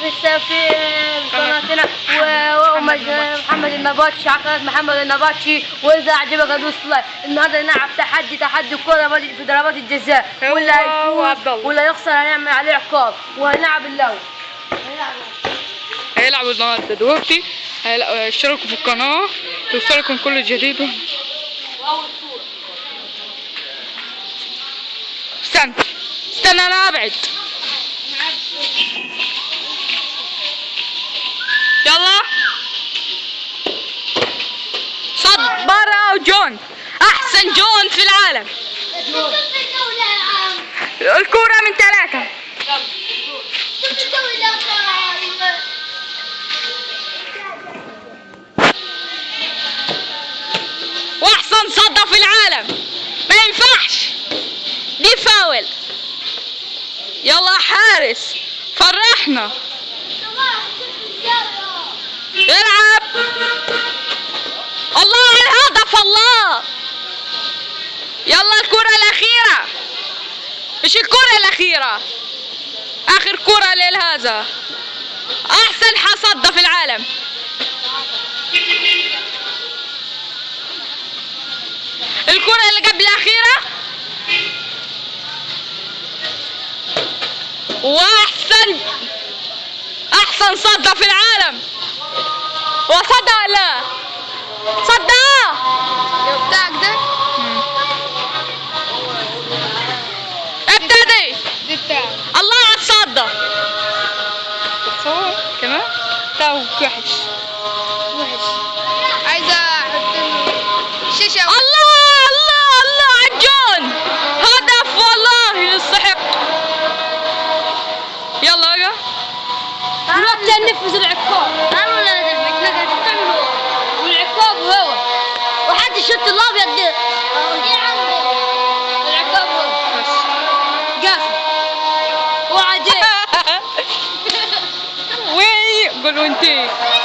في الس- في قناتنا ومحمد النباتشي على قناة محمد النباتشي وإذا اعجبك ادوس like النهارده نلعب تحدي تحدي الكوره في في ضربات الجزاء. واللي هيفوز. واللي هيخسر هنعمل عليه عقاب. وهنلعب اللو هنلعب هيلعبوا النهارده. دلوقتي اشتركوا في القناة. توصلكم كل جديد. استنى. استنى أنا أبعد. العالم. الكورة من ثلاثة. وأحسن صدة في العالم. ما ينفعش. دي فاول. يلا حارس. فرحنا. العب. يلا الكرة الأخيرة. مش الكرة الأخيرة؟ آخر كرة للهذا أحسن حصدة في العالم. الكرة اللي قبل الأخيرة. وأحسن أحسن صدة في العالم. بتاعك الله على الصدى تصور. كمان؟ تو وحش. وحش. عايزة أحط شاشة. الله الله الله على الجون هدف والله يستحق. يلا بقى دلوقتي هننفذ العقاب. أنا ولا هو والعقاب هو. وحد الشوط الأبيض con.